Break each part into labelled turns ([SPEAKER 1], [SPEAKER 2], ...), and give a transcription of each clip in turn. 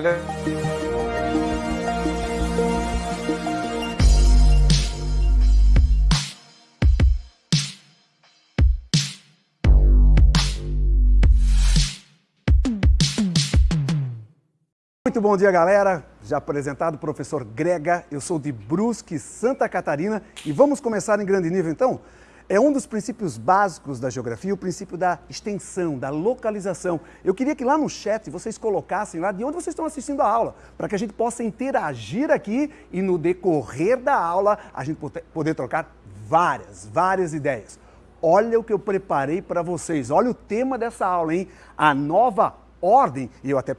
[SPEAKER 1] Muito bom dia, galera. Já apresentado o professor Grega, eu sou de Brusque, Santa Catarina e vamos começar em grande nível então? É um dos princípios básicos da geografia, o princípio da extensão, da localização. Eu queria que lá no chat vocês colocassem lá de onde vocês estão assistindo a aula, para que a gente possa interagir aqui e no decorrer da aula a gente poder trocar várias, várias ideias. Olha o que eu preparei para vocês, olha o tema dessa aula, hein? A nova ordem, e eu até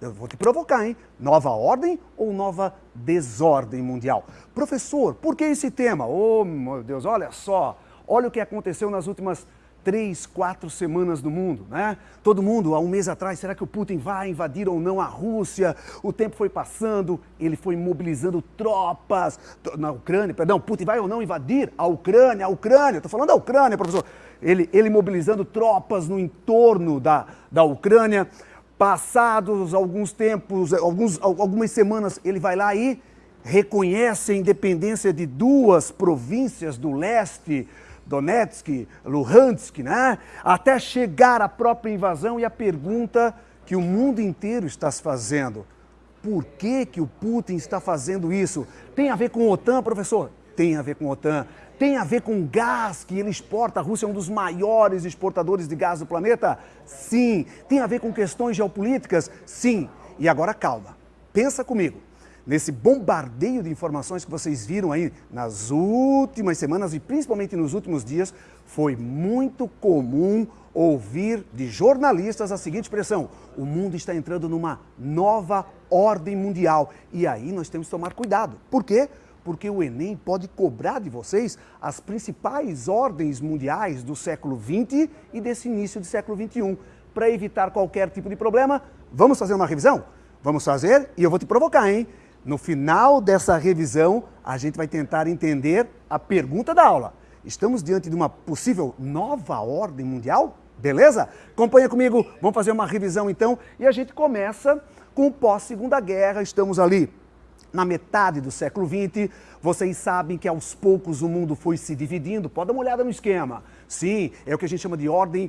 [SPEAKER 1] eu vou te provocar, hein? Nova ordem ou nova desordem mundial? Professor, por que esse tema? Oh, meu Deus, olha só. Olha o que aconteceu nas últimas três, quatro semanas no mundo, né? Todo mundo, há um mês atrás, será que o Putin vai invadir ou não a Rússia? O tempo foi passando, ele foi mobilizando tropas na Ucrânia, perdão, Putin vai ou não invadir a Ucrânia, a Ucrânia, estou falando da Ucrânia, professor. Ele, ele mobilizando tropas no entorno da, da Ucrânia. Passados alguns tempos, alguns, algumas semanas, ele vai lá e reconhece a independência de duas províncias do leste Donetsk, Luhansk, né? até chegar à própria invasão e a pergunta que o mundo inteiro está se fazendo. Por que, que o Putin está fazendo isso? Tem a ver com a OTAN, professor? Tem a ver com a OTAN. Tem a ver com gás que ele exporta. A Rússia é um dos maiores exportadores de gás do planeta? Sim. Tem a ver com questões geopolíticas? Sim. E agora calma. Pensa comigo nesse bombardeio de informações que vocês viram aí nas últimas semanas e principalmente nos últimos dias, foi muito comum ouvir de jornalistas a seguinte expressão: o mundo está entrando numa nova ordem mundial. E aí nós temos que tomar cuidado. Por quê? Porque o Enem pode cobrar de vocês as principais ordens mundiais do século XX e desse início do século XXI. Para evitar qualquer tipo de problema, vamos fazer uma revisão? Vamos fazer e eu vou te provocar, hein? No final dessa revisão, a gente vai tentar entender a pergunta da aula. Estamos diante de uma possível nova ordem mundial? Beleza? Acompanha comigo, vamos fazer uma revisão então. E a gente começa com o pós-segunda guerra. Estamos ali na metade do século XX. Vocês sabem que aos poucos o mundo foi se dividindo. Pode dar uma olhada no esquema. Sim, é o que a gente chama de ordem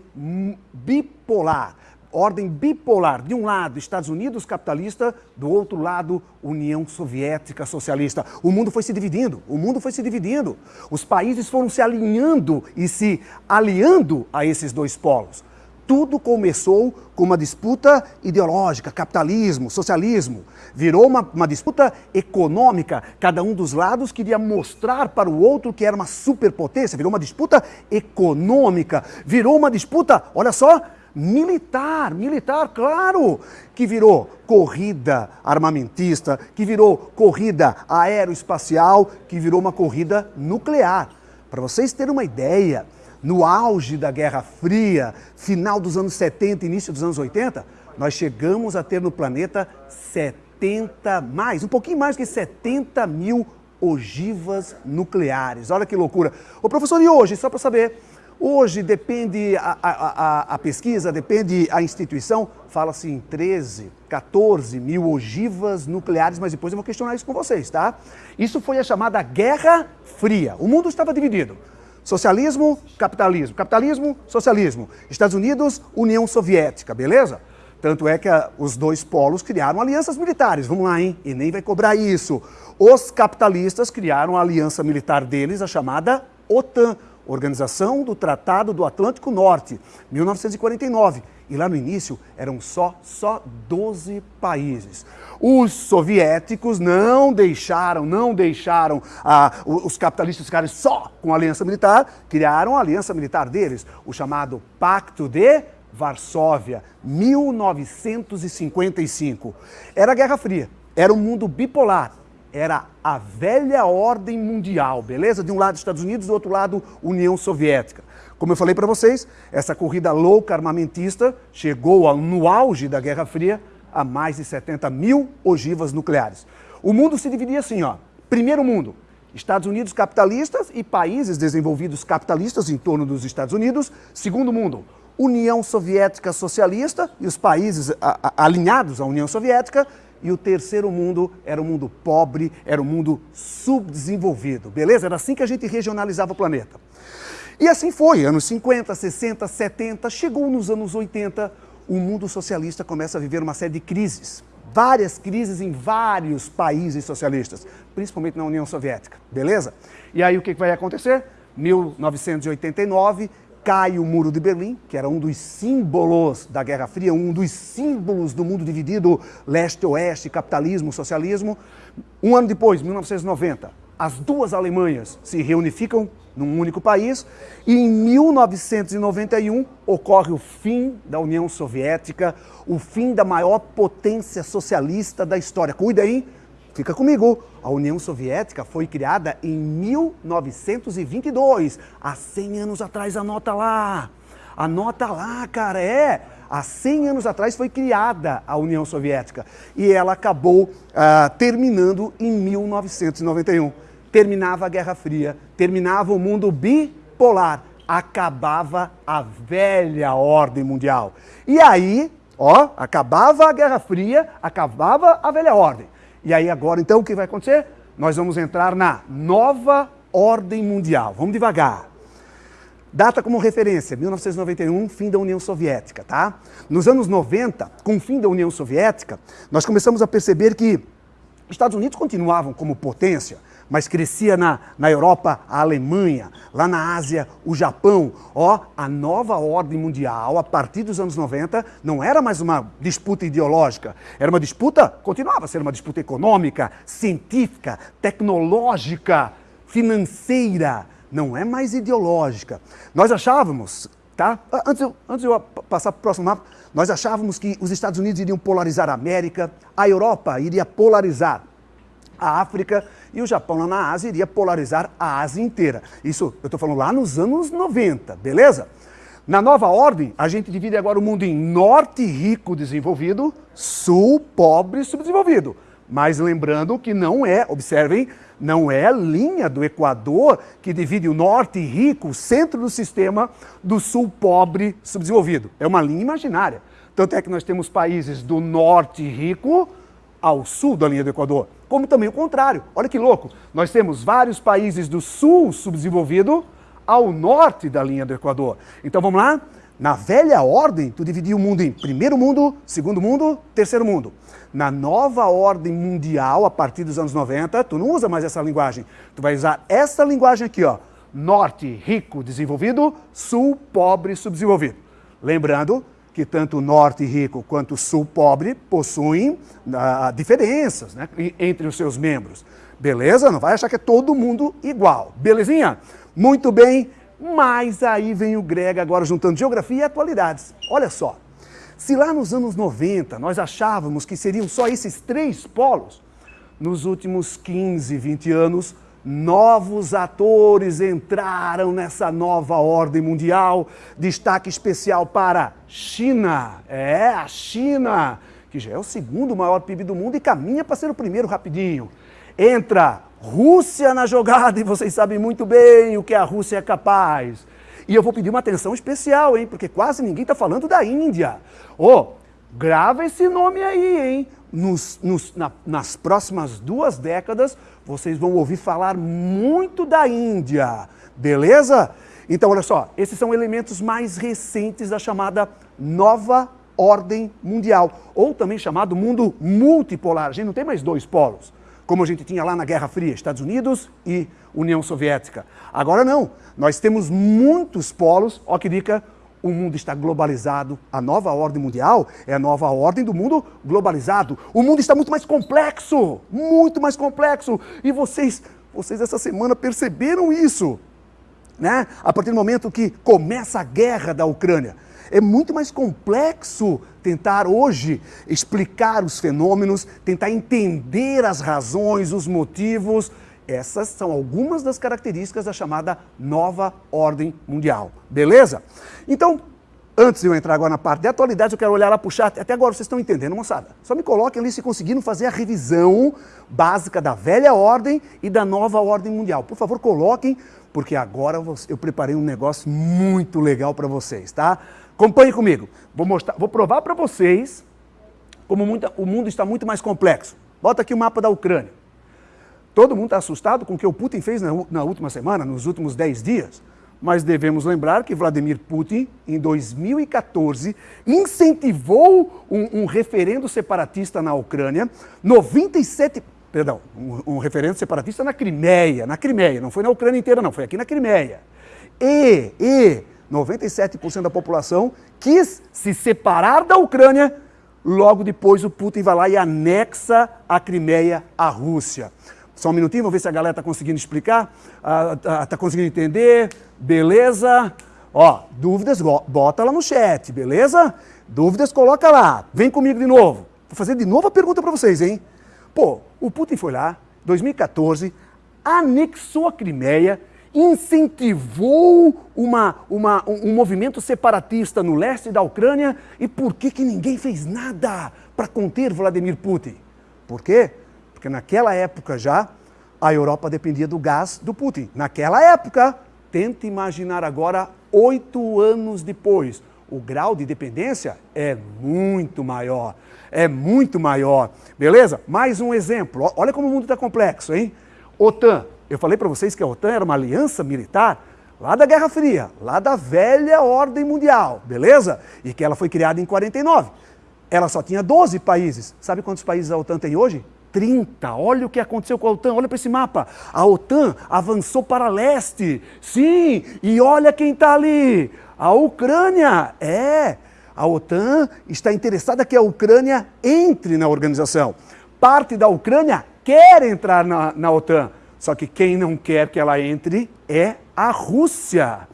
[SPEAKER 1] bipolar ordem bipolar. De um lado, Estados Unidos capitalista, do outro lado, União Soviética socialista. O mundo foi se dividindo, o mundo foi se dividindo. Os países foram se alinhando e se aliando a esses dois polos. Tudo começou com uma disputa ideológica, capitalismo, socialismo. Virou uma, uma, disputa econômica. Cada um dos lados queria mostrar para o outro que era uma superpotência. Virou uma disputa econômica. Virou uma disputa, olha só, militar, militar, claro, que virou corrida armamentista, que virou corrida aeroespacial, que virou uma corrida nuclear. Para vocês terem uma ideia, no auge da Guerra Fria, final dos anos 70, início dos anos 80, nós chegamos a ter no planeta 70 mais, um pouquinho mais que 70 mil ogivas nucleares. Olha que loucura. Ô professor, e hoje, só para saber, Hoje depende a, a, a, pesquisa, depende a instituição, fala-se em 13, 14 mil ogivas nucleares, mas depois eu vou questionar isso com vocês, tá? Isso foi a chamada Guerra Fria. O mundo estava dividido. Socialismo, capitalismo. Capitalismo, socialismo. Estados Unidos, União Soviética, beleza? Tanto é que a, os dois polos criaram alianças militares. Vamos lá, hein? E nem vai cobrar isso. Os capitalistas criaram a aliança militar deles, a chamada OTAN. Organização do Tratado do Atlântico Norte, 1949. E lá no início eram só, só 12 países. Os soviéticos não deixaram, não deixaram ah, os capitalistas ficarem só com a aliança militar, criaram a aliança militar deles, o chamado Pacto de Varsóvia, 1955. Era a Guerra Fria, era um mundo bipolar, era a velha ordem mundial, beleza? De um lado Estados Unidos, do outro lado União Soviética. Como eu falei para vocês, essa corrida louca armamentista chegou no auge da Guerra Fria a mais de 70 mil ogivas nucleares. O mundo se dividia assim, ó. Primeiro mundo, Estados Unidos capitalistas e países desenvolvidos capitalistas em torno dos Estados Unidos. Segundo mundo, União Soviética socialista e os países alinhados à União Soviética. E o terceiro mundo era o mundo pobre, era o mundo subdesenvolvido, beleza? Era assim que a gente regionalizava o planeta. E assim foi, anos 50, 60, 70, chegou nos anos 80, o mundo socialista começa a viver uma série de crises. Várias crises em vários países socialistas, principalmente na União Soviética, beleza? E aí o que vai acontecer? 1989, cai o Muro de Berlim, que era um dos símbolos da Guerra Fria, um dos símbolos do mundo dividido leste-oeste, capitalismo, socialismo. Um ano depois, 1990, as duas Alemanhas se reunificam num único país e em 1991 ocorre o fim da União Soviética, o fim da maior potência socialista da história. Cuida aí, fica comigo. A União Soviética foi criada em 1922, há 100 anos atrás, anota lá. Anota lá, cara, é. Há 100 anos atrás foi criada a União Soviética e ela acabou uh, terminando em 1991. Terminava a Guerra Fria, terminava o mundo bipolar, acabava a velha ordem mundial. E aí, ó, acabava a Guerra Fria, acabava a velha ordem. E aí agora, então, o que vai acontecer? Nós vamos entrar na nova ordem mundial. Vamos devagar. Data como referência, 1991, fim da União Soviética, tá? Nos anos 90, com o fim da União Soviética, nós começamos a perceber que Estados Unidos continuavam como potência, mas crescia na, na Europa a Alemanha, lá na Ásia o Japão. Ó, a nova ordem mundial, a partir dos anos 90, não era mais uma disputa ideológica, era uma disputa, continuava a ser uma disputa econômica, científica, tecnológica, financeira, não é mais ideológica. Nós achávamos, tá? Antes, eu, antes eu passar para o próximo mapa, nós achávamos que os Estados Unidos iriam polarizar a América, a Europa iria polarizar a África e o Japão lá na Ásia iria polarizar a Ásia inteira. Isso eu estou falando lá nos anos 90, beleza? Na nova ordem, a gente divide agora o mundo em norte rico desenvolvido, sul pobre subdesenvolvido. Mas lembrando que não é, observem, não é a linha do Equador que divide o norte rico, o centro do sistema, do sul pobre subdesenvolvido. É uma linha imaginária. Tanto é que nós temos países do norte rico ao sul da linha do Equador, como também o contrário. Olha que louco, nós temos vários países do sul subdesenvolvido ao norte da linha do Equador. Então vamos lá? Na velha ordem, tu dividia o mundo em primeiro mundo, segundo mundo, terceiro mundo. Na nova ordem mundial, a partir dos anos 90, tu não usa mais essa linguagem. Tu vai usar essa linguagem aqui, ó. Norte, rico, desenvolvido, sul, pobre, subdesenvolvido. Lembrando que tanto o norte rico quanto o sul pobre possuem ah, diferenças né, entre os seus membros. Beleza? Não vai achar que é todo mundo igual. Belezinha? Muito bem, mas aí vem o Grega agora juntando geografia e atualidades. Olha só, se lá nos anos 90 nós achávamos que seriam só esses três polos, nos últimos 15, 20 anos Novos atores entraram nessa nova ordem mundial. Destaque especial para China. É, a China, que já é o segundo maior PIB do mundo e caminha para ser o primeiro rapidinho. Entra Rússia na jogada e vocês sabem muito bem o que a Rússia é capaz. E eu vou pedir uma atenção especial, hein, porque quase ninguém está falando da Índia. Oh, grava esse nome aí, hein? Nos, nos, na, nas próximas duas décadas, vocês vão ouvir falar muito da Índia, beleza? Então, olha só, esses são elementos mais recentes da chamada nova ordem mundial, ou também chamado mundo multipolar. A gente não tem mais dois polos, como a gente tinha lá na Guerra Fria, Estados Unidos e União Soviética. Agora não, nós temos muitos polos, ó que dica, o mundo está globalizado. A nova ordem mundial é a nova ordem do mundo globalizado. O mundo está muito mais complexo, muito mais complexo. E vocês, vocês essa semana perceberam isso, né? A partir do momento que começa a guerra da Ucrânia. É muito mais complexo tentar hoje explicar os fenômenos, tentar entender as razões, os motivos essas são algumas das características da chamada nova ordem mundial. Beleza? Então, antes de eu entrar agora na parte de atualidades, eu quero olhar lá para o chat. Até agora vocês estão entendendo, moçada? Só me coloquem ali se conseguiram fazer a revisão básica da velha ordem e da nova ordem mundial. Por favor, coloquem, porque agora eu preparei um negócio muito legal para vocês, tá? Acompanhe comigo. Vou, mostrar, vou provar para vocês como o mundo está muito mais complexo. Bota aqui o mapa da Ucrânia. Todo mundo está assustado com o que o Putin fez na, na última semana, nos últimos 10 dias. Mas devemos lembrar que Vladimir Putin, em 2014, incentivou um, um referendo separatista na Ucrânia. 97, perdão, um, um referendo separatista na Crimeia, na Crimeia, não foi na Ucrânia inteira não, foi aqui na Crimeia. E, e 97% da população quis se separar da Ucrânia, logo depois o Putin vai lá e anexa a Crimeia à Rússia. Só um minutinho, vamos ver se a galera está conseguindo explicar, está conseguindo entender, beleza? Ó, dúvidas, bota lá no chat, beleza? Dúvidas, coloca lá. Vem comigo de novo. Vou fazer de novo a pergunta para vocês, hein? Pô, o Putin foi lá, 2014, anexou a Crimeia, incentivou uma, uma, um movimento separatista no leste da Ucrânia e por que, que ninguém fez nada para conter Vladimir Putin? Por quê? Porque naquela época já a Europa dependia do gás do Putin. Naquela época, tente imaginar agora, oito anos depois, o grau de dependência é muito maior. É muito maior. Beleza? Mais um exemplo. Olha como o mundo está complexo, hein? OTAN. Eu falei para vocês que a OTAN era uma aliança militar lá da Guerra Fria, lá da velha ordem mundial, beleza? E que ela foi criada em 49. Ela só tinha 12 países. Sabe quantos países a OTAN tem hoje? 30. Olha o que aconteceu com a OTAN, olha para esse mapa. A OTAN avançou para leste. Sim, e olha quem está ali. A Ucrânia. É, a OTAN está interessada que a Ucrânia entre na organização. Parte da Ucrânia quer entrar na, na OTAN. Só que quem não quer que ela entre é a Rússia.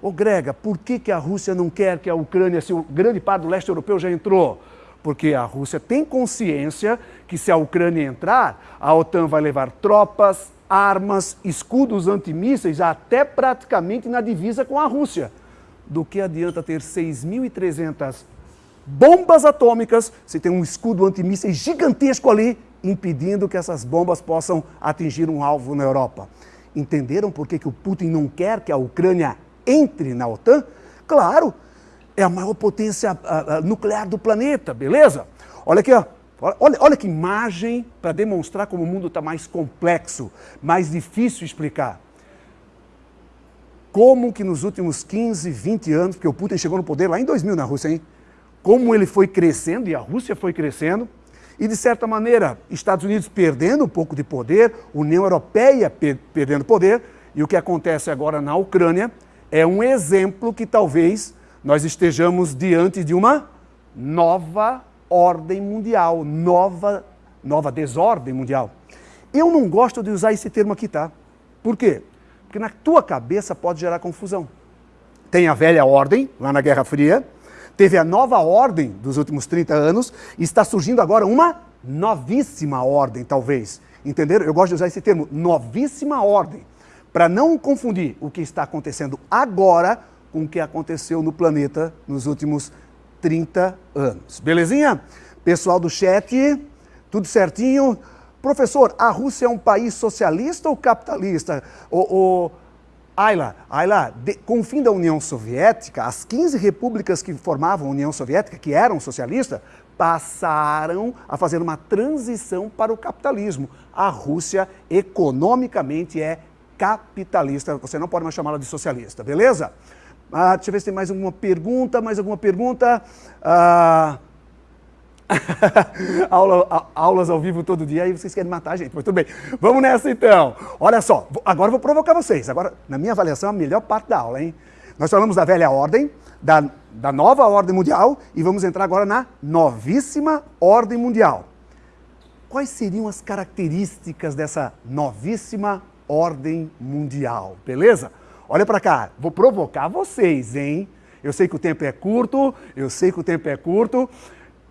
[SPEAKER 1] Ô Grega, por que, que a Rússia não quer que a Ucrânia, se o grande parte do leste europeu já entrou? porque a Rússia tem consciência que se a Ucrânia entrar, a OTAN vai levar tropas, armas, escudos antimísseis até praticamente na divisa com a Rússia. Do que adianta ter 6.300 bombas atômicas se tem um escudo antimísseis gigantesco ali impedindo que essas bombas possam atingir um alvo na Europa? Entenderam por que, que o Putin não quer que a Ucrânia entre na OTAN? Claro, é a maior potência a, a, nuclear do planeta, beleza? Olha aqui, ó. Olha, olha que imagem para demonstrar como o mundo está mais complexo, mais difícil explicar. Como que nos últimos 15, 20 anos, porque o Putin chegou no poder lá em 2000 na Rússia, hein? Como ele foi crescendo, e a Rússia foi crescendo, e de certa maneira, Estados Unidos perdendo um pouco de poder, União Europeia per perdendo poder, e o que acontece agora na Ucrânia é um exemplo que talvez nós estejamos diante de uma nova ordem mundial, nova, nova desordem mundial. Eu não gosto de usar esse termo aqui, tá? Por quê? Porque na tua cabeça pode gerar confusão. Tem a velha ordem, lá na Guerra Fria, teve a nova ordem dos últimos 30 anos, e está surgindo agora uma novíssima ordem, talvez. Entenderam? Eu gosto de usar esse termo, novíssima ordem, para não confundir o que está acontecendo agora com o que aconteceu no planeta nos últimos 30 anos. Belezinha? Pessoal do chat, tudo certinho? Professor, a Rússia é um país socialista ou capitalista? O, o Ayla, Ayla de, com o fim da União Soviética, as 15 repúblicas que formavam a União Soviética, que eram socialistas, passaram a fazer uma transição para o capitalismo. A Rússia, economicamente, é capitalista. Você não pode mais chamá-la de socialista, beleza? Ah, deixa eu ver se tem mais alguma pergunta, mais alguma pergunta. Ah... Aula, aulas ao vivo todo dia, aí vocês querem matar a gente, mas tudo bem. Vamos nessa então. Olha só, agora eu vou provocar vocês. Agora, na minha avaliação, a melhor parte da aula, hein? Nós falamos da velha ordem, da, da nova ordem mundial, e vamos entrar agora na novíssima ordem mundial. Quais seriam as características dessa novíssima ordem mundial, beleza? Olha para cá, vou provocar vocês, hein? Eu sei que o tempo é curto, eu sei que o tempo é curto.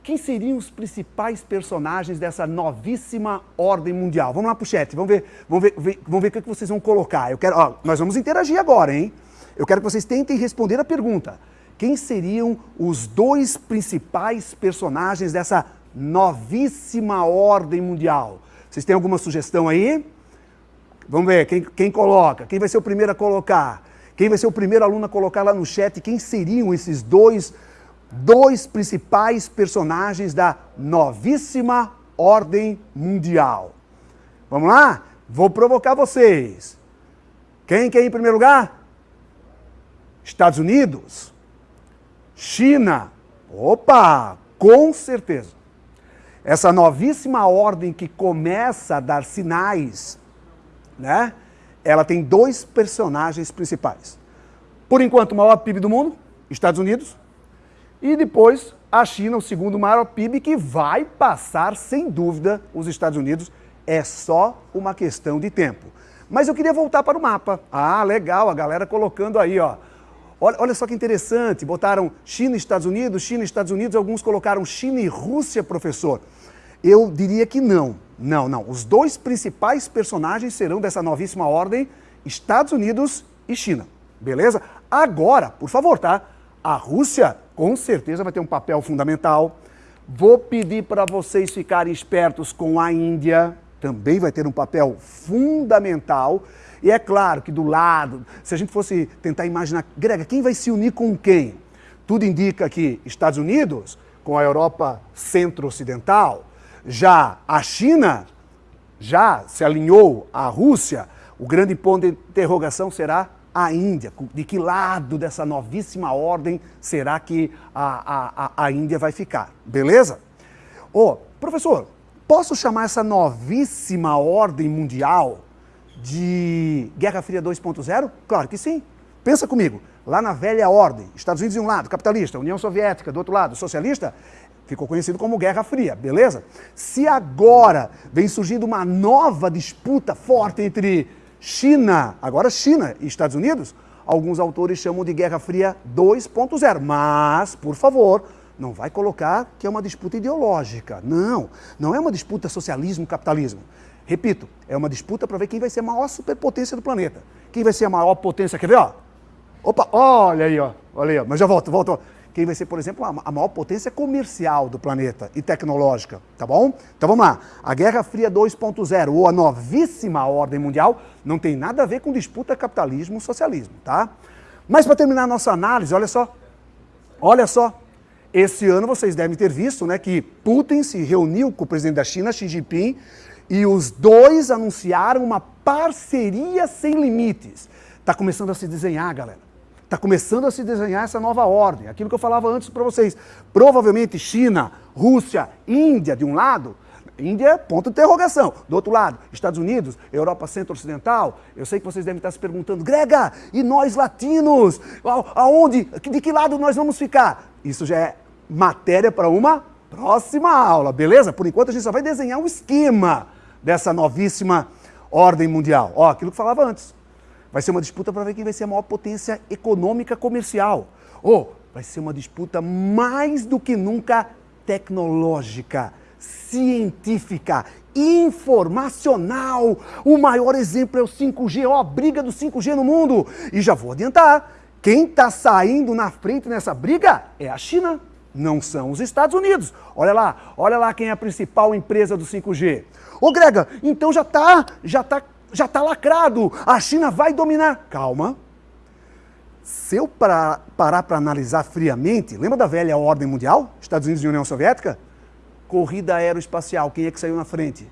[SPEAKER 1] Quem seriam os principais personagens dessa novíssima ordem mundial? Vamos lá pro chat, vamos ver, vamos ver, vamos ver o que vocês vão colocar. Eu quero, ó, nós vamos interagir agora, hein? Eu quero que vocês tentem responder a pergunta. Quem seriam os dois principais personagens dessa novíssima ordem mundial? Vocês têm alguma sugestão aí? Vamos ver, quem, quem coloca? Quem vai ser o primeiro a colocar? Quem vai ser o primeiro aluno a colocar lá no chat? Quem seriam esses dois dois principais personagens da novíssima ordem mundial. Vamos lá? Vou provocar vocês. Quem quer ir em primeiro lugar? Estados Unidos. China. Opa, com certeza. Essa novíssima ordem que começa a dar sinais, né? Ela tem dois personagens principais. Por enquanto, o maior PIB do mundo, Estados Unidos, e depois a China, o segundo maior PIB, que vai passar, sem dúvida, os Estados Unidos. É só uma questão de tempo. Mas eu queria voltar para o mapa. Ah, legal, a galera colocando aí, ó. Olha, olha só que interessante, botaram China e Estados Unidos, China e Estados Unidos, alguns colocaram China e Rússia, professor. Eu diria que não, não, não. Os dois principais personagens serão dessa novíssima ordem, Estados Unidos e China, beleza? Agora, por favor, tá? A Rússia com certeza vai ter um papel fundamental. Vou pedir para vocês ficarem espertos com a Índia, também vai ter um papel fundamental. E é claro que do lado, se a gente fosse tentar imaginar, Grega, quem vai se unir com quem? Tudo indica que Estados Unidos, com a Europa centro-ocidental, já a China já se alinhou à Rússia, o grande ponto de interrogação será a Índia. De que lado dessa novíssima ordem será que a, a, a Índia vai ficar? Beleza? Ô, oh, professor, posso chamar essa novíssima ordem mundial de Guerra Fria 2.0? Claro que sim. Pensa comigo, lá na velha ordem, Estados Unidos de um lado, capitalista, União Soviética do outro lado, socialista, ficou conhecido como Guerra Fria, beleza? Se agora vem surgindo uma nova disputa forte entre China, agora China e Estados Unidos, alguns autores chamam de Guerra Fria 2.0, mas, por favor, não vai colocar que é uma disputa ideológica. Não, não é uma disputa socialismo-capitalismo. Repito, é uma disputa para ver quem vai ser a maior superpotência do planeta. Quem vai ser a maior potência, quer ver, ó? Opa, olha aí, ó. Olha aí, ó. Mas já volto, volto. Quem vai ser, por exemplo, a maior potência comercial do planeta e tecnológica, tá bom? Então vamos lá. A Guerra Fria 2.0, ou a novíssima ordem mundial, não tem nada a ver com disputa capitalismo-socialismo, tá? Mas para terminar a nossa análise, olha só. Olha só. Esse ano vocês devem ter visto né, que Putin se reuniu com o presidente da China, Xi Jinping, e os dois anunciaram uma parceria sem limites. Está começando a se desenhar, galera. Está começando a se desenhar essa nova ordem. Aquilo que eu falava antes para vocês. Provavelmente China, Rússia, Índia de um lado, Índia, ponto de interrogação. Do outro lado, Estados Unidos, Europa Centro-Ocidental. Eu sei que vocês devem estar se perguntando, Grega, e nós latinos? Aonde? De que lado nós vamos ficar? Isso já é matéria para uma próxima aula, beleza? Por enquanto a gente só vai desenhar um esquema dessa novíssima ordem mundial. Ó, aquilo que falava antes. Vai ser uma disputa para ver quem vai ser a maior potência econômica comercial. Ou vai ser uma disputa mais do que nunca tecnológica, científica, informacional. O maior exemplo é o 5G, ó, a briga do 5G no mundo. E já vou adiantar, quem está saindo na frente nessa briga é a China não são os Estados Unidos. Olha lá, olha lá quem é a principal empresa do 5G. Ô Grega, então já está já tá, já tá lacrado, a China vai dominar. Calma. Se eu parar para analisar friamente, lembra da velha ordem mundial? Estados Unidos e União Soviética? Corrida aeroespacial, quem é que saiu na frente?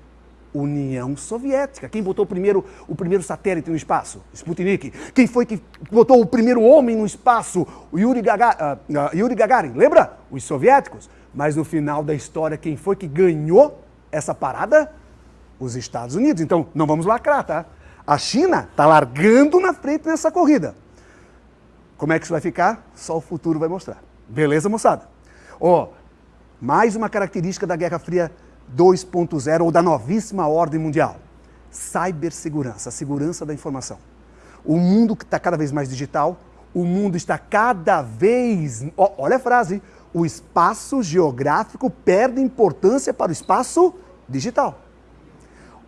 [SPEAKER 1] União Soviética. Quem botou primeiro, o primeiro satélite no espaço? Sputnik. Quem foi que botou o primeiro homem no espaço? O Yuri, Gaga, uh, uh, Yuri Gagarin. Lembra? Os soviéticos. Mas no final da história, quem foi que ganhou essa parada? Os Estados Unidos. Então, não vamos lacrar, tá? A China está largando na frente nessa corrida. Como é que isso vai ficar? Só o futuro vai mostrar. Beleza, moçada? Ó, oh, mais uma característica da Guerra Fria 2.0 ou da novíssima ordem mundial. Cibersegurança, a segurança da informação. O mundo está cada vez mais digital, o mundo está cada vez... Olha a frase, o espaço geográfico perde importância para o espaço digital.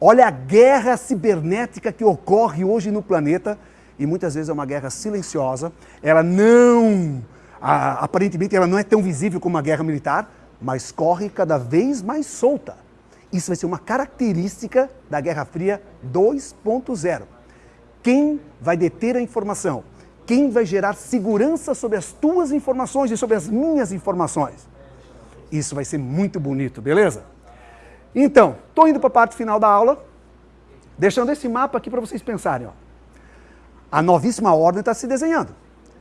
[SPEAKER 1] Olha a guerra cibernética que ocorre hoje no planeta e muitas vezes é uma guerra silenciosa. Ela não, aparentemente, ela não é tão visível como uma guerra militar, mas corre cada vez mais solta. Isso vai ser uma característica da Guerra Fria 2.0. Quem vai deter a informação? Quem vai gerar segurança sobre as tuas informações e sobre as minhas informações? Isso vai ser muito bonito, beleza? Então, estou indo para a parte final da aula, deixando esse mapa aqui para vocês pensarem. Ó. A novíssima ordem está se desenhando.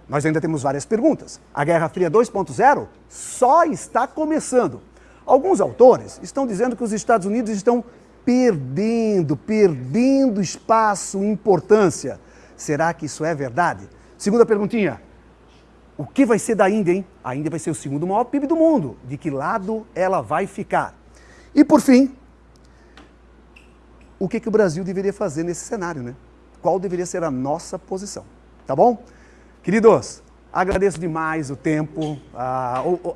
[SPEAKER 1] Nós ainda temos várias perguntas. A Guerra Fria 2.0 só está começando. Alguns autores estão dizendo que os Estados Unidos estão perdendo, perdendo espaço, importância. Será que isso é verdade? Segunda perguntinha. O que vai ser da Índia, hein? A Índia vai ser o segundo maior PIB do mundo. De que lado ela vai ficar? E por fim, o que, que o Brasil deveria fazer nesse cenário, né? Qual deveria ser a nossa posição? Tá bom? Queridos, Agradeço demais o tempo,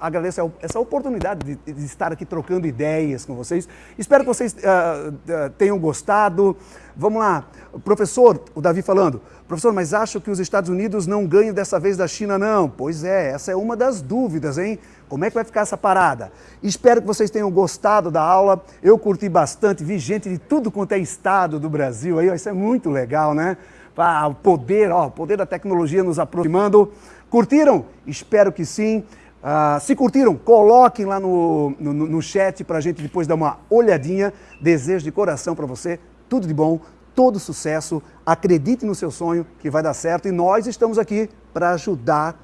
[SPEAKER 1] agradeço essa oportunidade de, de, estar aqui trocando ideias com vocês. Espero que vocês uh, uh, tenham gostado. Vamos lá, professor, o Davi falando, professor, mas acho que os Estados Unidos não ganham dessa vez da China, não. Pois é, essa é uma das dúvidas, hein? Como é que vai ficar essa parada? Espero que vocês tenham gostado da aula. Eu curti bastante, vi gente de tudo quanto é estado do Brasil aí, isso é muito legal, né? Ah, o poder, ó, o poder da tecnologia nos aproximando. Curtiram? Espero que sim. Uh, se curtiram, coloquem lá no, no, no chat para a gente depois dar uma olhadinha. Desejo de coração para você tudo de bom, todo sucesso. Acredite no seu sonho que vai dar certo e nós estamos aqui para ajudar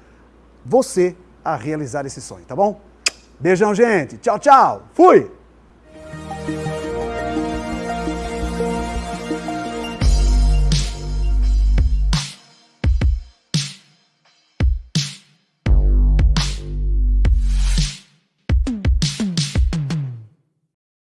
[SPEAKER 1] você a realizar esse sonho, tá bom? Beijão, gente. Tchau, tchau. Fui!